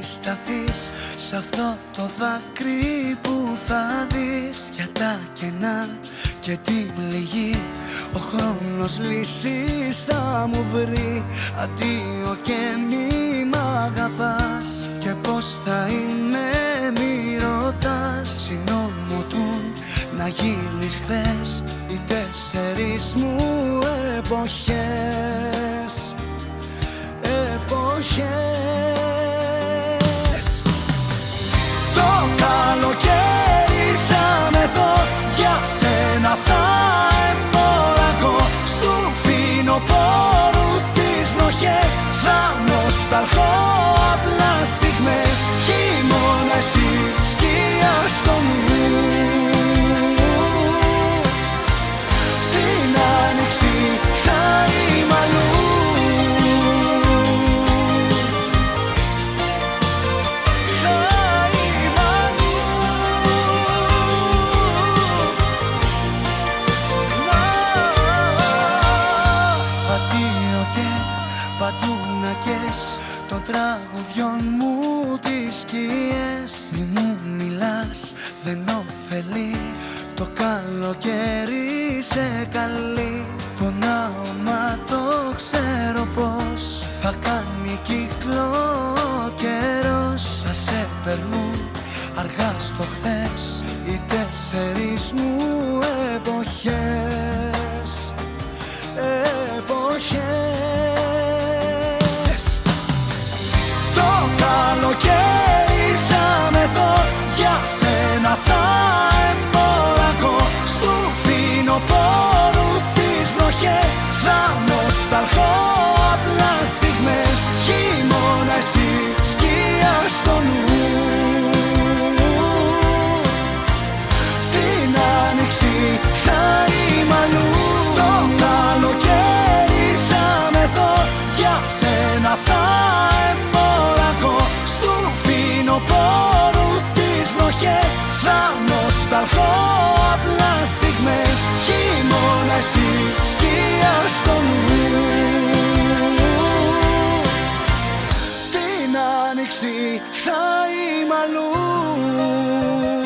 σταθείς Σ' αυτό το δάκρυ που θα δεις. Για τα κενά και την πληγή Ο χρόνος λύσεις θα μου βρει. Αντίο και μη μ' αγαπάς. Και πως θα είναι μη ρωτάς. Συνόμωτουν να γίνεις χθες Οι τέσσερις μου εποχές. Εποχές παντού να κες Των τραγουδιών μου τις σκιές. Μη μου μιλάς δεν ωφελεί Το καλοκαίρι σε καλεί. Πονάω μα το ξέρω πως Θα κάνει κύκλο ο καιρός. Θα σε περνούν αργά στο χθες Οι τέσσερις μου εσύ σκιά στο νου. Την άνοιξη θα είμαι αλλού. Το καλοκαίρι θα με δω. Για σένα θα εμποραγώ Στου φινοπόρου τις βροχές Θα νοσταλχώ. Απλά στιγμές. Χειμώνα εσύ σκιά θα είμαι αλλού.